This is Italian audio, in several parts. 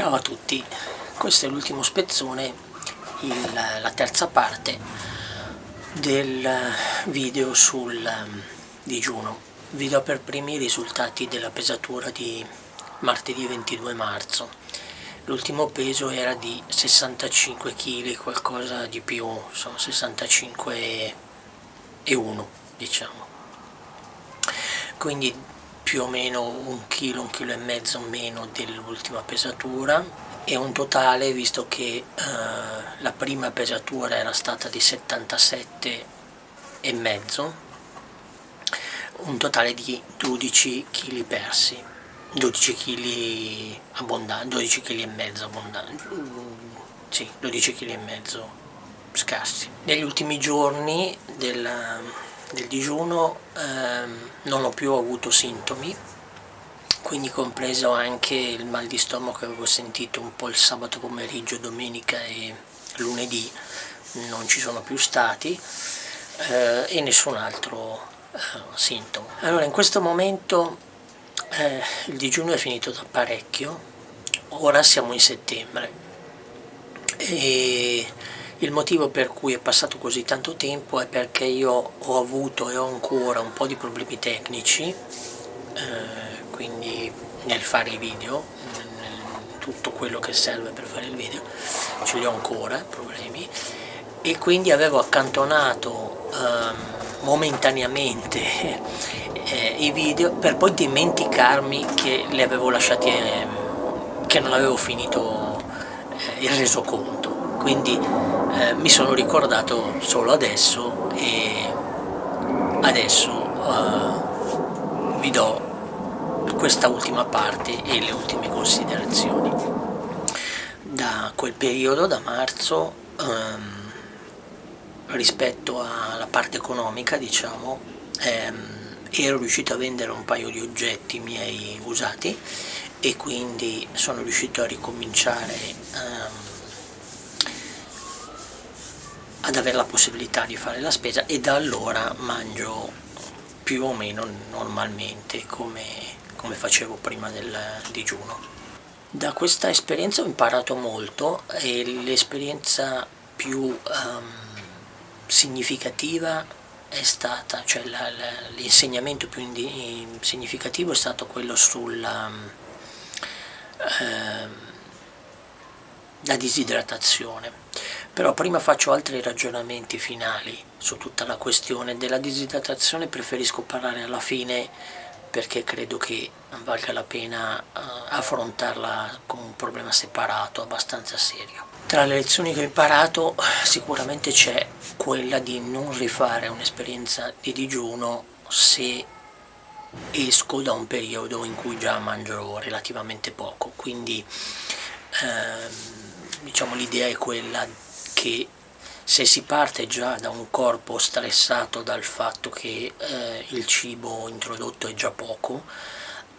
Ciao a tutti, questo è l'ultimo spezzone, il, la terza parte del video sul um, digiuno. Vi do per primi i risultati della pesatura di martedì 22 marzo. L'ultimo peso era di 65 kg, qualcosa di più, sono 65 e 1 diciamo. Quindi più o meno un chilo, un chilo e mezzo meno dell'ultima pesatura e un totale, visto che eh, la prima pesatura era stata di 77 e mezzo, un totale di 12 kg persi, 12 kg abbondanti, 12 kg e mezzo abbondanti, sì, 12 kg e mezzo scarsi. Negli ultimi giorni della del digiuno ehm, non ho più avuto sintomi quindi compreso anche il mal di stomaco che avevo sentito un po' il sabato pomeriggio, domenica e lunedì non ci sono più stati eh, e nessun altro eh, sintomo. Allora in questo momento eh, il digiuno è finito da parecchio, ora siamo in settembre e il motivo per cui è passato così tanto tempo è perché io ho avuto e ho ancora un po' di problemi tecnici, eh, quindi nel fare i video, nel, tutto quello che serve per fare il video, ce li ho ancora problemi, e quindi avevo accantonato eh, momentaneamente eh, i video per poi dimenticarmi che li avevo lasciati, eh, che non avevo finito eh, il resoconto. Quindi eh, mi sono ricordato solo adesso e adesso eh, vi do questa ultima parte e le ultime considerazioni. Da quel periodo, da marzo, ehm, rispetto alla parte economica, diciamo, ehm, ero riuscito a vendere un paio di oggetti miei usati e quindi sono riuscito a ricominciare ehm, ad avere la possibilità di fare la spesa e da allora mangio più o meno normalmente come, come facevo prima del digiuno. Da questa esperienza ho imparato molto e l'esperienza più um, significativa è stata, cioè l'insegnamento più significativo è stato quello sulla um, disidratazione. Però prima faccio altri ragionamenti finali su tutta la questione della disidratazione, preferisco parlare alla fine perché credo che valga la pena uh, affrontarla come un problema separato, abbastanza serio. Tra le lezioni che ho imparato sicuramente c'è quella di non rifare un'esperienza di digiuno se esco da un periodo in cui già mangio relativamente poco, quindi ehm, diciamo l'idea è quella che se si parte già da un corpo stressato dal fatto che eh, il cibo introdotto è già poco,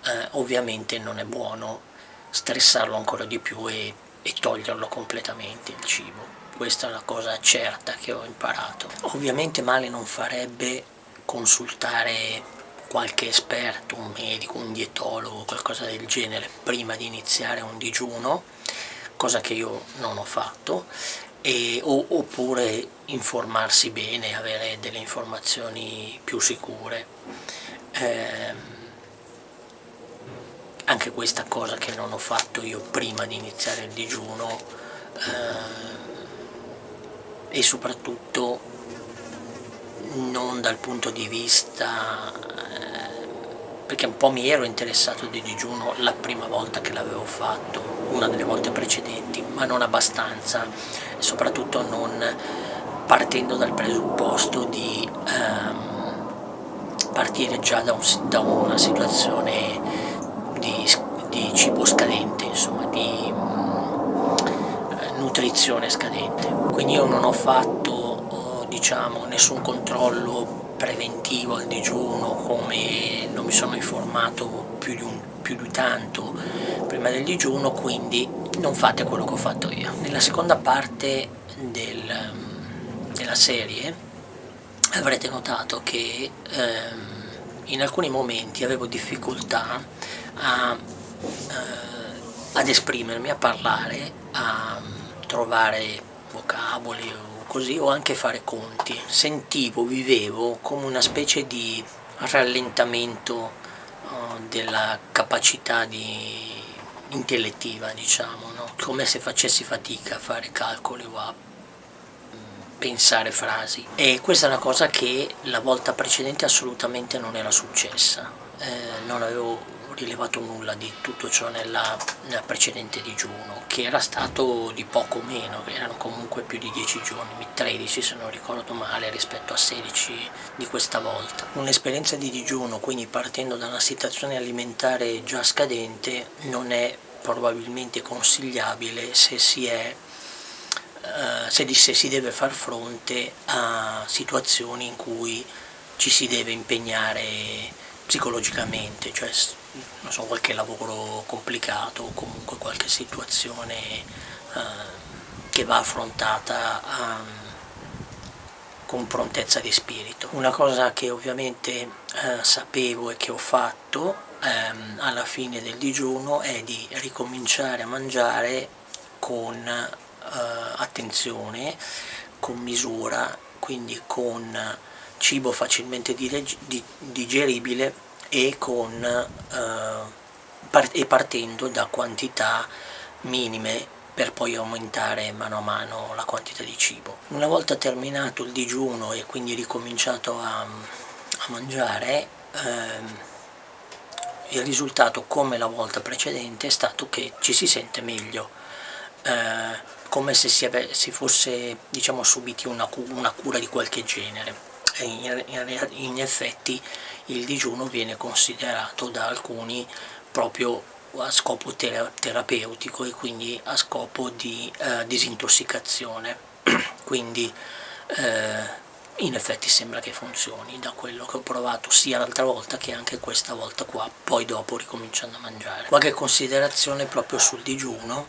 eh, ovviamente non è buono stressarlo ancora di più e, e toglierlo completamente il cibo. Questa è la cosa certa che ho imparato. Ovviamente male non farebbe consultare qualche esperto, un medico, un dietologo, qualcosa del genere prima di iniziare un digiuno, cosa che io non ho fatto e, o, oppure informarsi bene, avere delle informazioni più sicure. Eh, anche questa cosa che non ho fatto io prima di iniziare il digiuno eh, e soprattutto non dal punto di vista eh, perché un po' mi ero interessato di digiuno la prima volta che l'avevo fatto, una delle volte precedenti, ma non abbastanza soprattutto non partendo dal presupposto di ehm, partire già da, un, da, una situazione di, di cibo scadente, insomma, di eh, nutrizione scadente. Quindi io non ho fatto diciamo, nessun controllo preventivo al digiuno, come non mi sono informato più di, un, più di tanto prima del digiuno, quindi non fate quello che ho fatto io. Nella seconda parte del, della serie avrete notato che ehm, in alcuni momenti avevo difficoltà a eh, ad esprimermi, a parlare, a trovare vocaboli così, o anche fare conti. Sentivo, vivevo come una specie di rallentamento uh, della capacità di, intellettiva, diciamo, no? come se facessi fatica a fare calcoli o a mm, pensare frasi e questa è una cosa che la volta precedente assolutamente non era successa eh, non avevo rilevato nulla di tutto ciò nella, nella, precedente digiuno, che era stato di poco meno, erano comunque più di 10 giorni, 13 se non ricordo male rispetto a 16 di questa volta. Un'esperienza di digiuno, quindi partendo da una situazione alimentare già scadente, non è probabilmente consigliabile se si è Uh, se, se, si deve far fronte a situazioni in cui ci si deve impegnare psicologicamente, cioè non so, qualche lavoro complicato o comunque qualche situazione uh, che va affrontata um, con prontezza di spirito. Una cosa che ovviamente uh, sapevo e che ho fatto um, alla fine del digiuno è di ricominciare a mangiare con uh, attenzione, con misura, quindi con cibo facilmente digeribile e, con, eh, e partendo da quantità minime per poi aumentare mano a mano la quantità di cibo. Una volta terminato il digiuno e quindi ricominciato a, a mangiare, ehm, il risultato come la volta precedente è stato che ci si sente meglio, eh, come se si, si fosse diciamo, subiti una, una cura di qualche genere in, in effetti il digiuno viene considerato da alcuni proprio a scopo terapeutico e quindi a scopo di eh, disintossicazione. Quindi eh, in effetti sembra che funzioni da quello che ho provato sia l'altra volta che anche questa volta qua poi dopo ricominciando a mangiare. Qualche considerazione proprio sul digiuno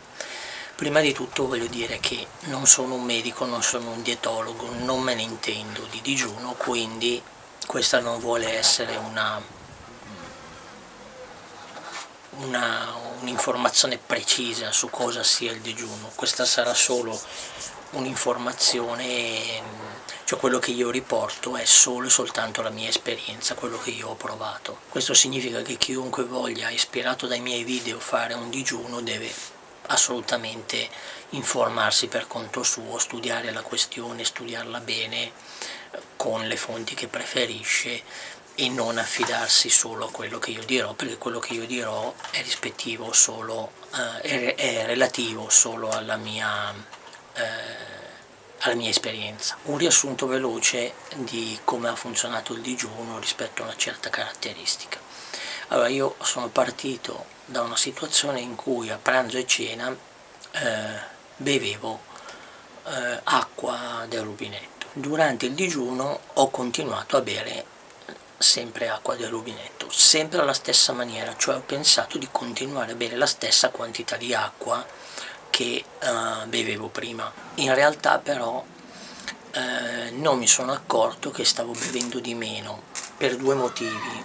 Prima di tutto voglio dire che non sono un medico, non sono un dietologo, non me ne intendo di digiuno, quindi questa non vuole essere un'informazione un precisa su cosa sia il digiuno, questa sarà solo un'informazione, cioè quello che io riporto è solo e soltanto la mia esperienza, quello che io ho provato. Questo significa che chiunque voglia, ispirato dai miei video, fare un digiuno deve assolutamente informarsi per conto suo, studiare la questione, studiarla bene con le fonti che preferisce e non affidarsi solo a quello che io dirò, perché quello che io dirò è rispettivo solo, eh, è, è, relativo solo alla mia, eh, alla mia esperienza. Un riassunto veloce di come ha funzionato il digiuno rispetto a una certa caratteristica. Allora io sono partito da una situazione in cui a pranzo e cena eh, bevevo eh, acqua del rubinetto. Durante il digiuno ho continuato a bere sempre acqua del rubinetto, sempre alla stessa maniera, cioè ho pensato di continuare a bere la stessa quantità di acqua che eh, bevevo prima. In realtà però eh, non mi sono accorto che stavo bevendo di meno per due motivi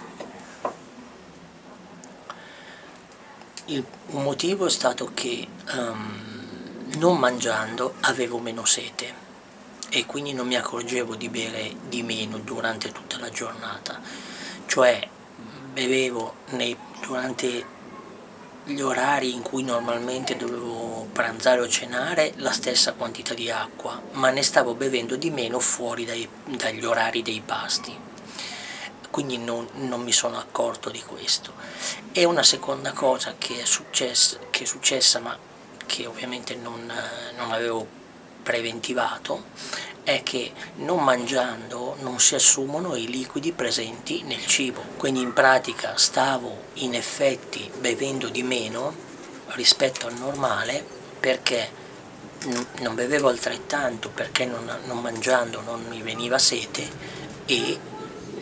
Il, motivo è stato che um, non mangiando avevo meno sete e quindi non mi accorgevo di bere di meno durante tutta la giornata, cioè bevevo nei, durante gli orari in cui normalmente dovevo pranzare o cenare la stessa quantità di acqua, ma ne stavo bevendo di meno fuori dai, dagli orari dei pasti quindi non, non, mi sono accorto di questo. E una seconda cosa che è, successa, che è successa ma che ovviamente non, non avevo preventivato è che non mangiando non si assumono i liquidi presenti nel cibo quindi in pratica stavo in effetti bevendo di meno rispetto al normale perché non bevevo altrettanto perché non, non mangiando non mi veniva sete e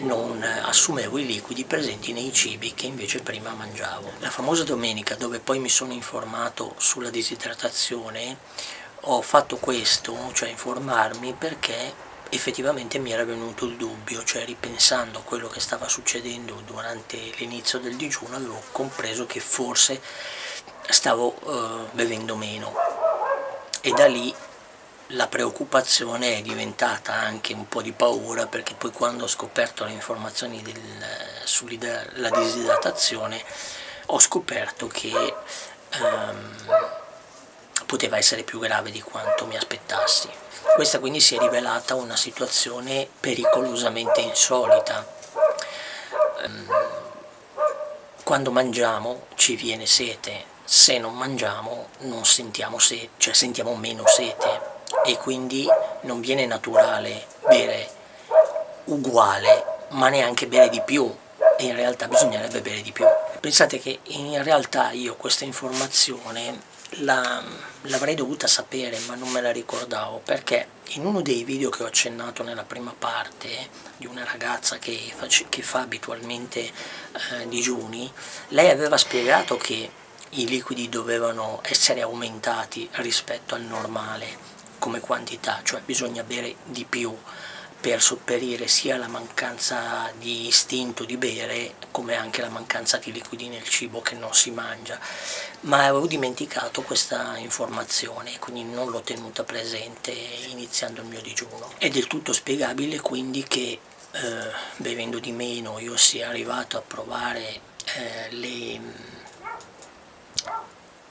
non assumevo i liquidi presenti nei cibi che invece prima mangiavo. La famosa domenica dove poi mi sono informato sulla disidratazione ho fatto questo, cioè informarmi perché effettivamente mi era venuto il dubbio, cioè ripensando a quello che stava succedendo durante l'inizio del digiuno avevo compreso che forse stavo eh, bevendo meno e da lì la preoccupazione è diventata anche un po' di paura perché poi quando ho scoperto le informazioni sulla disidratazione ho scoperto che ehm, poteva essere più grave di quanto mi aspettassi. Questa quindi si è rivelata una situazione pericolosamente insolita. Ehm, quando mangiamo ci viene sete, se non mangiamo non sentiamo sete, cioè sentiamo meno sete e quindi non viene naturale bere uguale ma neanche bere di più e in realtà bisognerebbe bere di più. Pensate che in realtà io questa informazione l'avrei dovuta sapere ma non me la ricordavo perché in uno dei video che ho accennato nella prima parte di una ragazza che, face, che fa abitualmente eh, digiuni lei aveva spiegato che i liquidi dovevano essere aumentati rispetto al normale come quantità, cioè bisogna bere di più per sopperire sia la mancanza di istinto di bere come anche la mancanza di liquidi nel cibo che non si mangia. Ma avevo dimenticato questa informazione quindi non l'ho tenuta presente iniziando il mio digiuno. È del tutto spiegabile quindi che eh, bevendo di meno io sia arrivato a provare eh, le,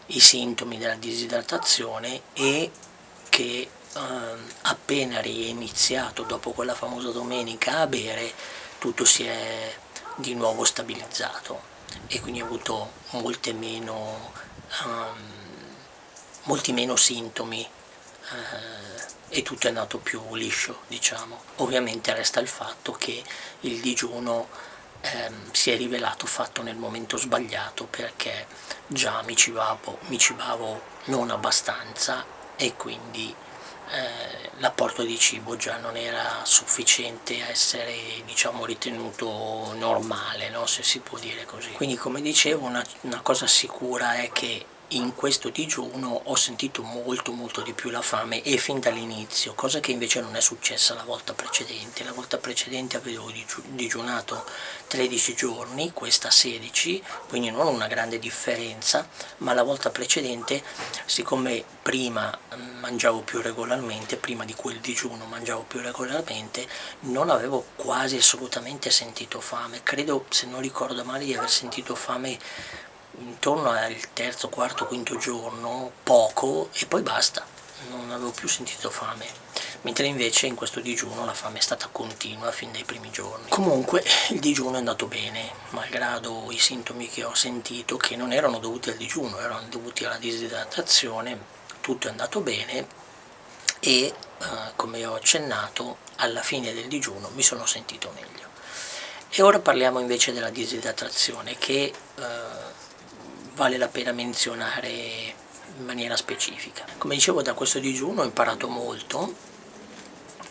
i sintomi della disidratazione e che eh, appena riiniziato dopo quella famosa domenica a bere tutto si è di nuovo stabilizzato e quindi ho avuto molte meno, um, molti meno sintomi uh, e tutto è andato più liscio diciamo. Ovviamente resta il fatto che il digiuno ehm, si è rivelato fatto nel momento sbagliato perché già mi cibavo, mi cibavo non abbastanza e quindi eh, l'apporto di cibo già non era sufficiente a essere diciamo ritenuto normale no? se si può dire così quindi come dicevo una, una cosa sicura è che in questo digiuno ho sentito molto molto di più la fame e fin dall'inizio, cosa che invece non è successa la volta precedente. La volta precedente avevo digiunato 13 giorni, questa 16, quindi non una grande differenza, ma la volta precedente, siccome prima mangiavo più regolarmente, prima di quel digiuno mangiavo più regolarmente, non avevo quasi assolutamente sentito fame. Credo, se non ricordo male, di aver sentito fame intorno al terzo, quarto, quinto giorno, poco e poi basta, non avevo più sentito fame, mentre invece in questo digiuno la fame è stata continua fin dai primi giorni. Comunque il digiuno è andato bene, malgrado i sintomi che ho sentito, che non erano dovuti al digiuno, erano dovuti alla disidratazione, tutto è andato bene e eh, come ho accennato alla fine del digiuno mi sono sentito meglio. E ora parliamo invece della disidratazione che eh, vale la pena menzionare in maniera specifica. Come dicevo da questo digiuno ho imparato molto,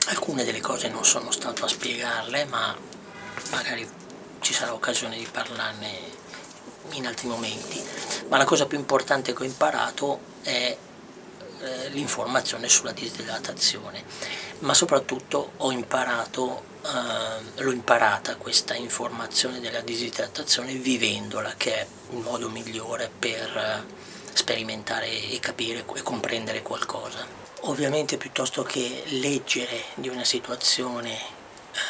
alcune delle cose non sono stato a spiegarle ma magari ci sarà occasione di parlarne in altri momenti, ma la cosa più importante che ho imparato è eh, l'informazione sulla disidratazione, ma soprattutto ho imparato Uh, l'ho imparata questa informazione della disidratazione vivendola, che è il modo migliore per uh, sperimentare e capire e comprendere qualcosa. Ovviamente piuttosto che leggere di una situazione,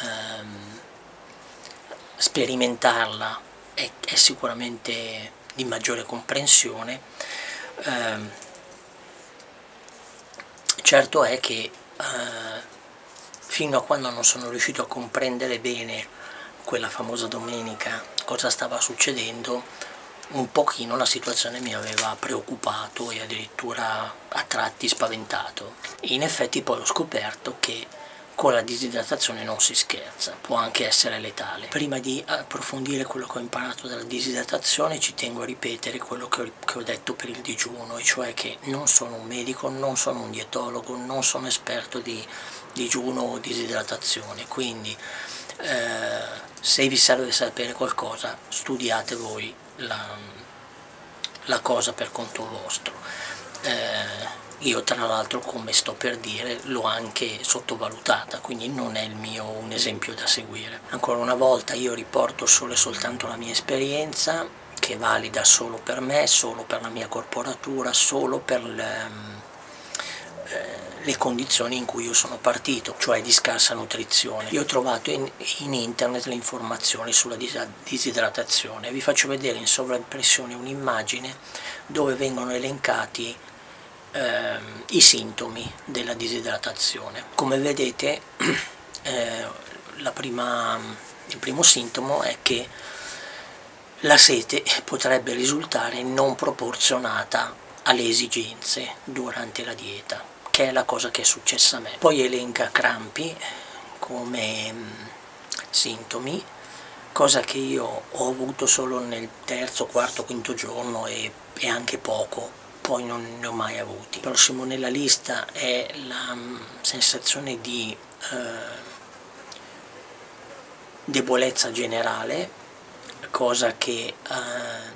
um, sperimentarla è, è, sicuramente di maggiore comprensione. Um, certo è che uh, fino a quando non sono riuscito a comprendere bene quella famosa domenica cosa stava succedendo un pochino la situazione mi aveva preoccupato e addirittura a tratti spaventato in effetti poi ho scoperto che con la disidratazione non si scherza, può anche essere letale. Prima di approfondire quello che ho imparato dalla disidratazione ci tengo a ripetere quello che ho, che ho detto per il digiuno, e cioè che non sono un medico, non sono un dietologo, non sono esperto di digiuno o disidratazione, quindi eh, se vi serve sapere qualcosa studiate voi la, la cosa per conto vostro. Eh, io tra l'altro come sto per dire l'ho anche sottovalutata quindi non è il mio un esempio da seguire ancora una volta io riporto solo e soltanto la mia esperienza che è valida solo per me, solo per la mia corporatura, solo per le, eh, le condizioni in cui io sono partito, cioè di scarsa nutrizione. Io ho trovato in, in internet le informazioni sulla disidratazione, vi faccio vedere in sovraimpressione un'immagine dove vengono elencati eh, i sintomi della disidratazione. Come vedete eh, prima, il primo sintomo è che la sete potrebbe risultare non proporzionata alle esigenze durante la dieta, che è la cosa che è successa a me. Poi elenca crampi come mm, sintomi, cosa che io ho avuto solo nel terzo, quarto, quinto giorno e, e anche poco, poi non ne ho mai avuti. Il prossimo nella lista è la mm, sensazione di eh, debolezza generale, cosa che eh,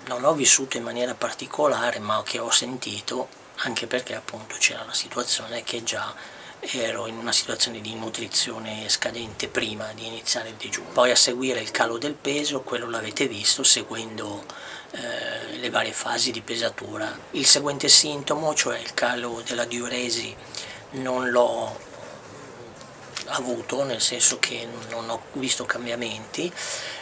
non ho vissuto in maniera particolare ma che ho sentito anche perché appunto c'era la situazione che già ero in una situazione di nutrizione scadente prima di iniziare il digiuno. Poi a seguire il calo del peso, quello l'avete visto seguendo eh, le varie fasi di pesatura. Il seguente sintomo, cioè il calo della diuresi, non l'ho avuto, nel senso che non ho visto cambiamenti,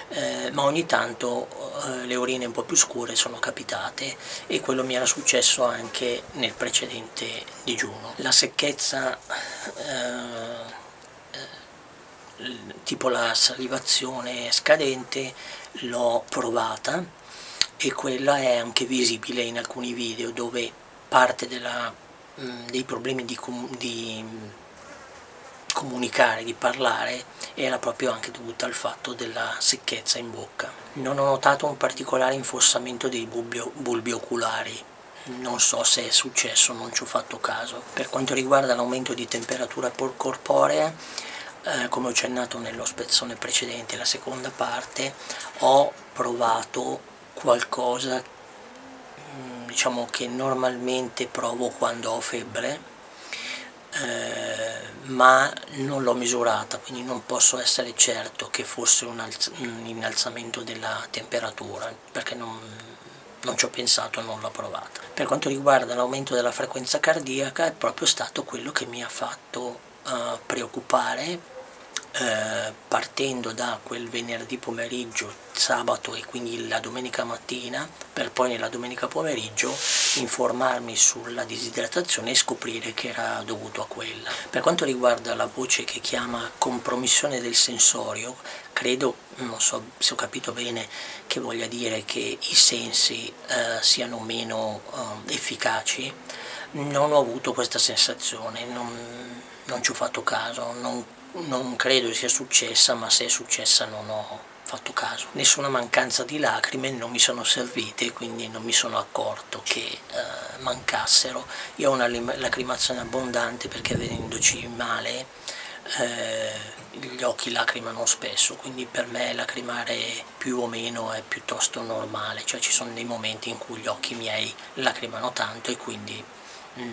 eh, ma ogni tanto eh, le urine un po' più scure sono capitate e quello mi era successo anche nel precedente digiuno. La secchezza, eh, eh tipo la salivazione scadente, l'ho provata e quella è anche visibile in alcuni video dove parte della, mh, dei problemi di, di comunicare, di parlare, era proprio anche dovuta al fatto della secchezza in bocca. Non ho notato un particolare infossamento dei bulbi, bulbi oculari, non so se è successo, non ci ho fatto caso. Per quanto riguarda l'aumento di temperatura corporea, eh, come ho accennato nello spezzone precedente, la seconda parte, ho provato qualcosa mm, diciamo che normalmente provo quando ho febbre eh, ma non l'ho misurata, quindi non posso essere certo che fosse un, un innalzamento della temperatura, perché non, non ci ho pensato non l'ho provata. Per quanto riguarda l'aumento della frequenza cardiaca è proprio stato quello che mi ha fatto uh, preoccupare eh, partendo da quel venerdì pomeriggio, sabato e quindi la domenica mattina, per poi nella domenica pomeriggio informarmi sulla disidratazione e scoprire che era dovuto a quella. Per quanto riguarda la voce che chiama compromissione del sensorio, credo, non so se ho capito bene, che voglia dire che i sensi eh, siano meno eh, efficaci, non ho avuto questa sensazione, non, non ci ho fatto caso, non non credo sia successa, ma se è successa non ho fatto caso. Nessuna mancanza di lacrime non mi sono servite, quindi non mi sono accorto che eh, mancassero. Io ho una lacrimazione abbondante perché vedendoci male eh, gli occhi lacrimano spesso, quindi per me lacrimare più o meno è piuttosto normale, cioè ci sono dei momenti in cui gli occhi miei lacrimano tanto e quindi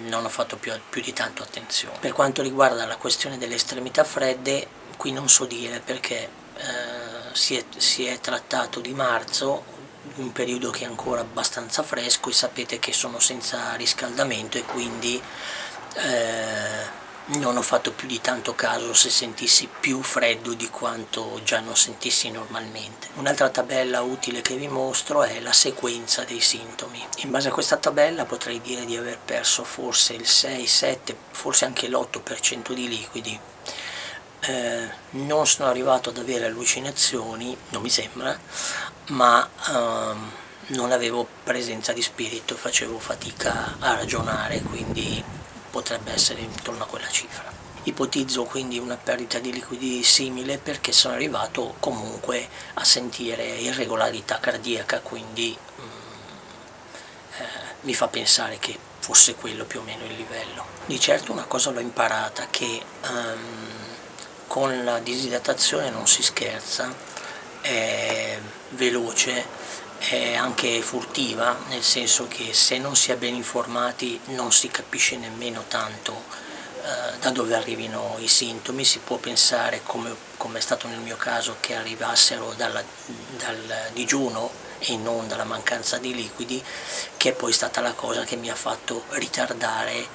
non ho fatto più, più, di tanto attenzione. Per quanto riguarda la questione delle estremità fredde, qui non so dire perché eh, si, è, si, è, trattato di marzo, un periodo che è ancora abbastanza fresco e sapete che sono senza riscaldamento e quindi eh, non ho fatto più di tanto caso se sentissi più freddo di quanto già non sentissi normalmente. Un'altra tabella utile che vi mostro è la sequenza dei sintomi. In base a questa tabella potrei dire di aver perso forse il 6, 7, forse anche l'8% di liquidi. Eh, non sono arrivato ad avere allucinazioni, non mi sembra, ma ehm, non avevo presenza di spirito, facevo fatica a ragionare, quindi potrebbe essere intorno a quella cifra. Ipotizzo quindi una perdita di liquidi simile perché sono arrivato comunque a sentire irregolarità cardiaca, quindi mm, eh, mi fa pensare che fosse quello più o meno il livello. Di certo una cosa l'ho imparata, che um, con la disidratazione non si scherza, è veloce, è anche furtiva, nel senso che se non si è ben informati non si capisce nemmeno tanto eh, da dove arrivino i sintomi, si può pensare, come, come, è stato nel mio caso, che arrivassero dalla, dal digiuno e non dalla mancanza di liquidi, che è poi stata la cosa che mi ha fatto ritardare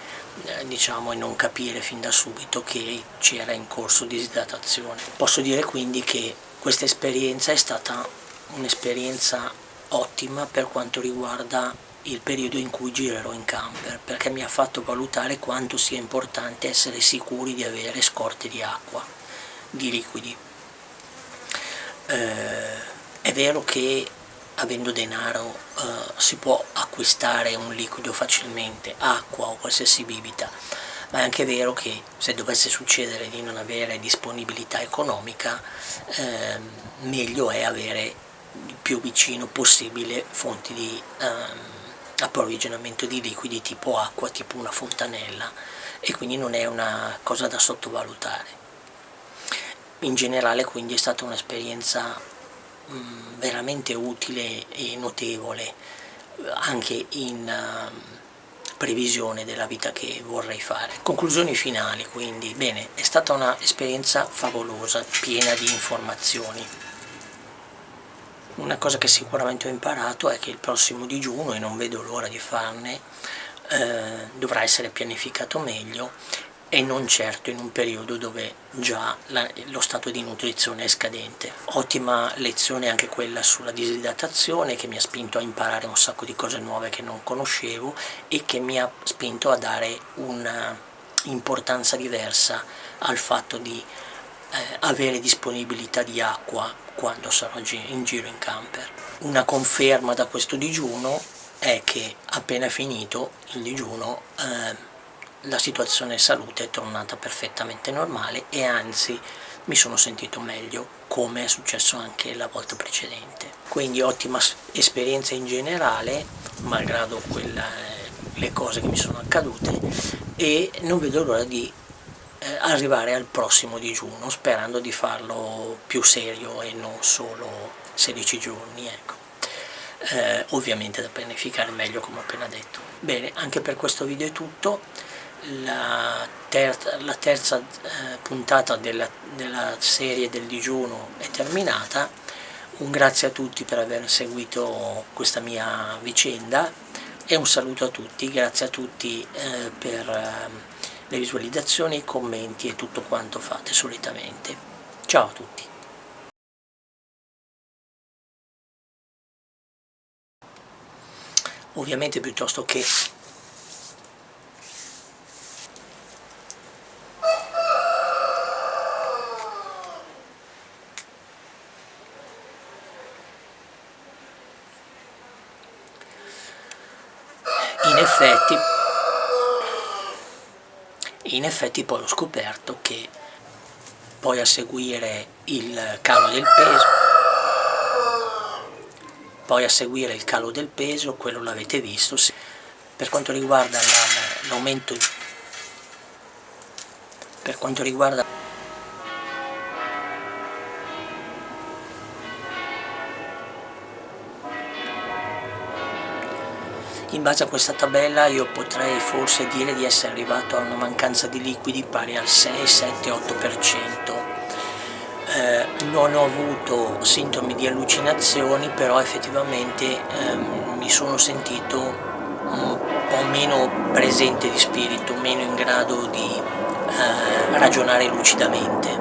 eh, diciamo, e non capire fin da subito che c'era in corso disidratazione. Posso dire quindi che questa esperienza è stata un'esperienza ottima per quanto riguarda il periodo in cui girerò in camper perché mi ha fatto valutare quanto sia importante essere sicuri di avere scorte di acqua, di liquidi. Eh, è vero che avendo denaro eh, si può acquistare un liquido facilmente, acqua o qualsiasi bibita, ma è anche vero che se dovesse succedere di non avere disponibilità economica, eh, meglio è avere più vicino possibile fonti di ehm, approvvigionamento di liquidi tipo acqua, tipo una fontanella e quindi non è una cosa da sottovalutare. In generale quindi è stata un'esperienza veramente utile e notevole anche in uh, previsione della vita che vorrei fare. Conclusioni finali quindi, bene, è stata un'esperienza favolosa, piena di informazioni, una cosa che sicuramente ho imparato è che il prossimo digiuno, e non vedo l'ora di farne, eh, dovrà essere pianificato meglio e non certo in un periodo dove già la, lo stato di nutrizione è scadente. Ottima lezione anche quella sulla disidratazione che mi ha spinto a imparare un sacco di cose nuove che non conoscevo e che mi ha spinto a dare un'importanza diversa al fatto di eh, avere disponibilità di acqua quando sarò in giro in camper. Una conferma da questo digiuno è che appena finito il digiuno eh, la situazione salute è tornata perfettamente normale e anzi mi sono sentito meglio come è successo anche la volta precedente. Quindi ottima esperienza in generale, malgrado quella, le cose che mi sono accadute e non vedo l'ora di arrivare al prossimo digiuno sperando di farlo più serio e non solo 16 giorni ecco. eh, ovviamente da pianificare meglio come ho appena detto. Bene anche per questo video è tutto. La terza, la terza eh, puntata della, della serie del digiuno è terminata. Un grazie a tutti per aver seguito questa mia vicenda e un saluto a tutti, grazie a tutti eh, per eh, le visualizzazioni, i commenti e tutto quanto fate solitamente. Ciao a tutti! Ovviamente piuttosto che in effetti in effetti poi ho scoperto che poi a seguire il calo del peso. Poi a seguire il calo del peso quello l'avete visto. Per quanto riguarda l'aumento per quanto riguarda In base a questa tabella io potrei forse dire di essere arrivato a una mancanza di liquidi pari al 6, 7, 8%. Eh, non ho avuto sintomi di allucinazioni, però effettivamente eh, mi sono sentito un po' meno presente di spirito, meno in grado di eh, ragionare lucidamente.